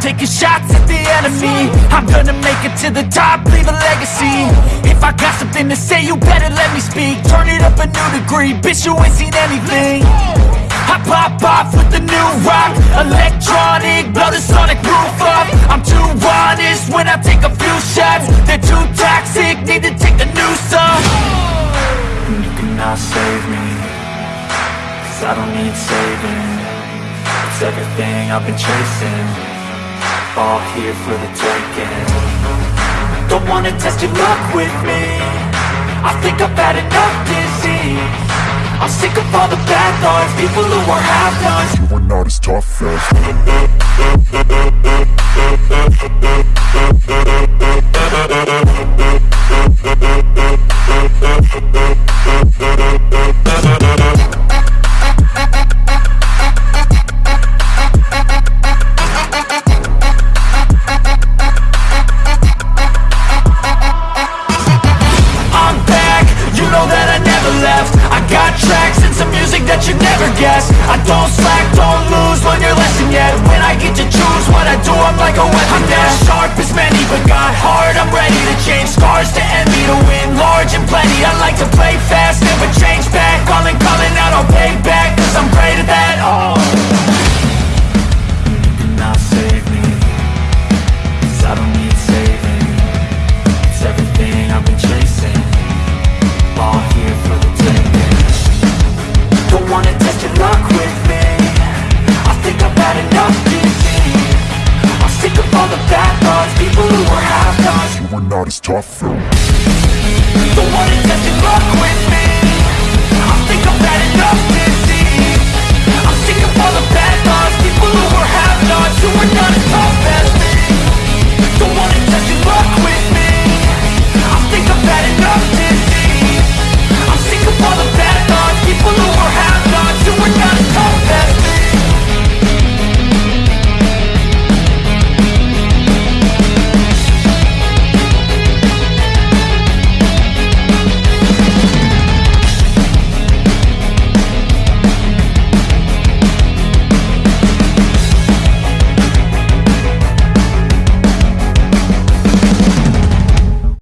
taking shots at the enemy. I'm gonna make it to the top, leave a legacy. If I got something to say, you better let me speak. Turn it up a new degree, bitch you ain't seen anything. I pop off with the new rock. Electronic, blow the sonic roof up. I'm too honest when I take a few shots. They're too toxic, need to take the noose off. You cannot save me Cause I don't need saving. It's everything I've been chasing All here for the taking Don't wanna test your luck with me. I think I've had enough disease. I'm sick of all the bad thoughts People who are half-nots You are not as tough as that you never guess. I don't slack, don't lose, learn your lesson yet. When I get to choose what I do, I'm like a weapon I'm not sharp as many, but got heart I'm ready to change scars to envy To win. Large and plenty I like to play fast, never not as tough. As Don't wanna test your with. me